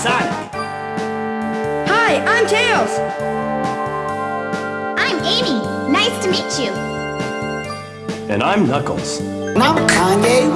Sonic. Hi, I'm Tails. I'm Amy. Nice to meet you. And I'm Knuckles. I'm Kanye